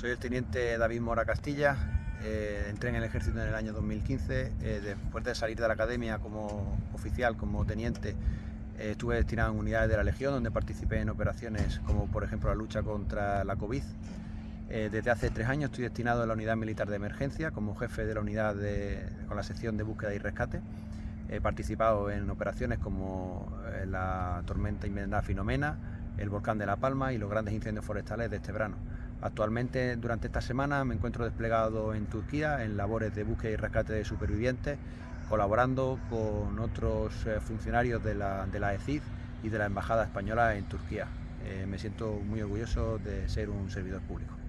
Soy el teniente David Mora Castilla, eh, entré en el ejército en el año 2015, eh, después de salir de la academia como oficial, como teniente, eh, estuve destinado en unidades de la Legión, donde participé en operaciones como por ejemplo la lucha contra la COVID. desde hace tres años estoy destinado en la unidad militar de emergencia como jefe de la unidad con la sección de búsqueda y rescate. He participado en operaciones como la tormenta invernal Finomena, el volcán de La Palma y los grandes incendios forestales de este verano. Actualmente, durante esta semana, me encuentro desplegado en Turquía en labores de búsqueda y rescate de supervivientes, colaborando con otros eh, funcionarios de la, de la ECID y de la Embajada Española en Turquía. Eh, me siento muy orgulloso de ser un servidor público.